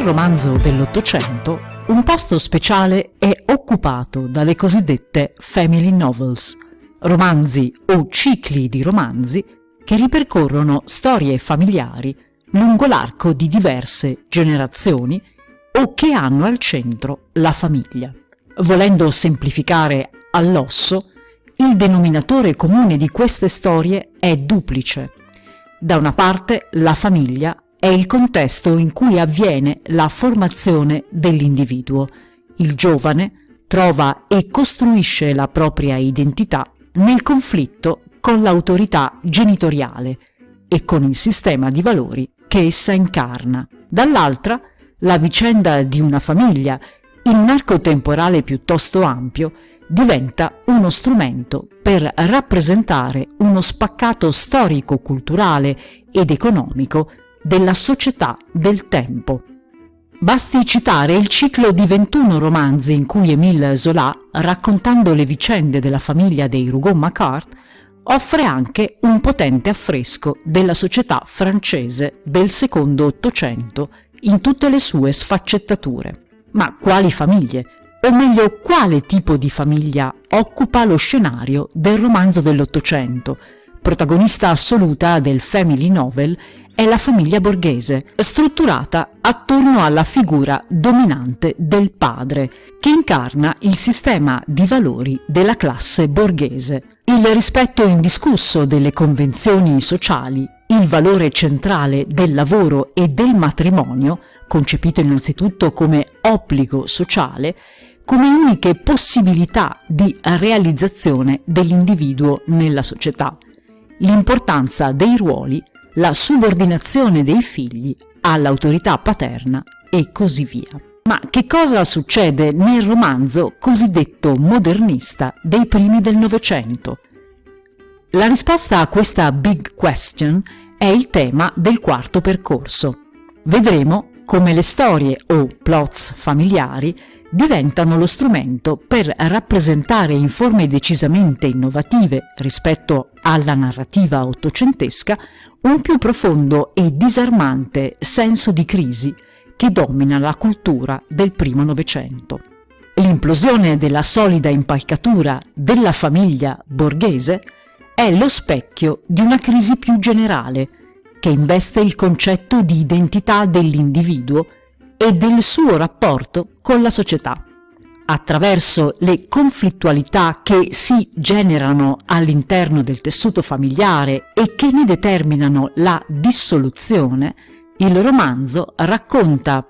Nel romanzo dell'Ottocento un posto speciale è occupato dalle cosiddette family novels, romanzi o cicli di romanzi che ripercorrono storie familiari lungo l'arco di diverse generazioni o che hanno al centro la famiglia. Volendo semplificare all'osso, il denominatore comune di queste storie è duplice. Da una parte la famiglia è il contesto in cui avviene la formazione dell'individuo. Il giovane trova e costruisce la propria identità nel conflitto con l'autorità genitoriale e con il sistema di valori che essa incarna. Dall'altra, la vicenda di una famiglia, in un arco temporale piuttosto ampio, diventa uno strumento per rappresentare uno spaccato storico-culturale ed economico della società del tempo. Basti citare il ciclo di 21 romanzi in cui Émile Zola, raccontando le vicende della famiglia dei Rougon-Macquart, offre anche un potente affresco della società francese del secondo Ottocento in tutte le sue sfaccettature. Ma quali famiglie? O meglio, quale tipo di famiglia occupa lo scenario del romanzo dell'Ottocento, protagonista assoluta del family novel è la famiglia borghese, strutturata attorno alla figura dominante del padre, che incarna il sistema di valori della classe borghese. Il rispetto indiscusso delle convenzioni sociali, il valore centrale del lavoro e del matrimonio, concepito innanzitutto come obbligo sociale, come uniche possibilità di realizzazione dell'individuo nella società, l'importanza dei ruoli la subordinazione dei figli all'autorità paterna e così via. Ma che cosa succede nel romanzo cosiddetto modernista dei primi del Novecento? La risposta a questa big question è il tema del quarto percorso. Vedremo come le storie o plots familiari diventano lo strumento per rappresentare in forme decisamente innovative rispetto alla narrativa ottocentesca un più profondo e disarmante senso di crisi che domina la cultura del primo Novecento. L'implosione della solida impalcatura della famiglia borghese è lo specchio di una crisi più generale che investe il concetto di identità dell'individuo e del suo rapporto con la società. Attraverso le conflittualità che si generano all'interno del tessuto familiare e che ne determinano la dissoluzione, il romanzo racconta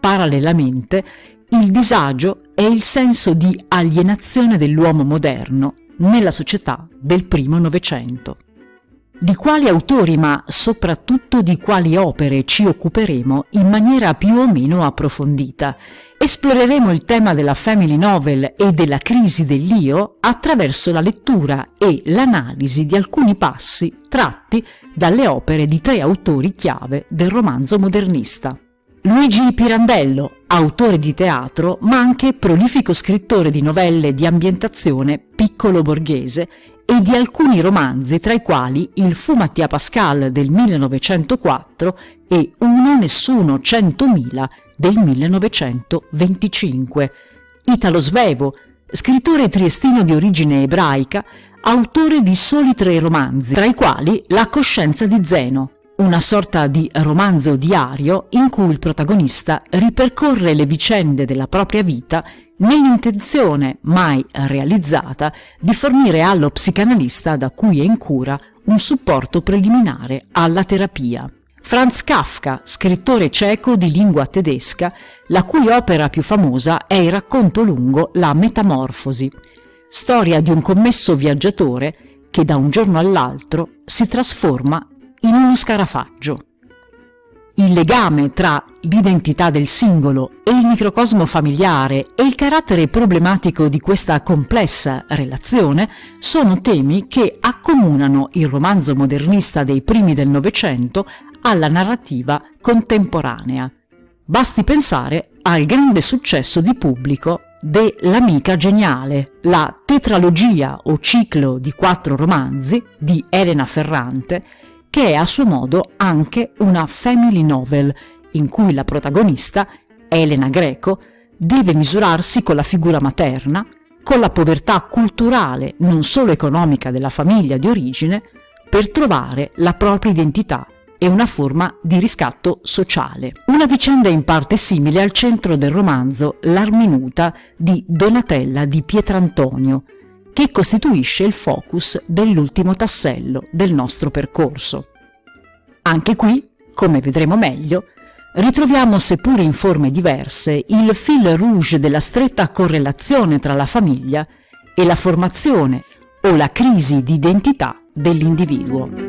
parallelamente il disagio e il senso di alienazione dell'uomo moderno nella società del primo Novecento. Di quali autori, ma soprattutto di quali opere ci occuperemo in maniera più o meno approfondita. Esploreremo il tema della family novel e della crisi dell'io attraverso la lettura e l'analisi di alcuni passi tratti dalle opere di tre autori chiave del romanzo modernista. Luigi Pirandello, autore di teatro ma anche prolifico scrittore di novelle di ambientazione piccolo borghese e di alcuni romanzi tra i quali Il fu Mattia Pascal del 1904 e Uno Nessuno Centomila del 1925. Italo Svevo, scrittore triestino di origine ebraica, autore di soli tre romanzi, tra i quali La coscienza di Zeno, una sorta di romanzo diario in cui il protagonista ripercorre le vicende della propria vita nell'intenzione mai realizzata di fornire allo psicanalista da cui è in cura un supporto preliminare alla terapia. Franz Kafka, scrittore ceco di lingua tedesca, la cui opera più famosa è il racconto lungo La Metamorfosi, storia di un commesso viaggiatore che da un giorno all'altro si trasforma in uno scarafaggio. Il legame tra l'identità del singolo e il microcosmo familiare e il carattere problematico di questa complessa relazione sono temi che accomunano il romanzo modernista dei primi del Novecento alla narrativa contemporanea. Basti pensare al grande successo di pubblico de L'amica geniale, la tetralogia o ciclo di quattro romanzi di Elena Ferrante che è a suo modo anche una family novel, in cui la protagonista, Elena Greco, deve misurarsi con la figura materna, con la povertà culturale, non solo economica della famiglia di origine, per trovare la propria identità e una forma di riscatto sociale. Una vicenda in parte simile al centro del romanzo L'Arminuta di Donatella di Pietrantonio, che costituisce il focus dell'ultimo tassello del nostro percorso. Anche qui, come vedremo meglio, ritroviamo, seppur in forme diverse, il fil rouge della stretta correlazione tra la famiglia e la formazione o la crisi di identità dell'individuo.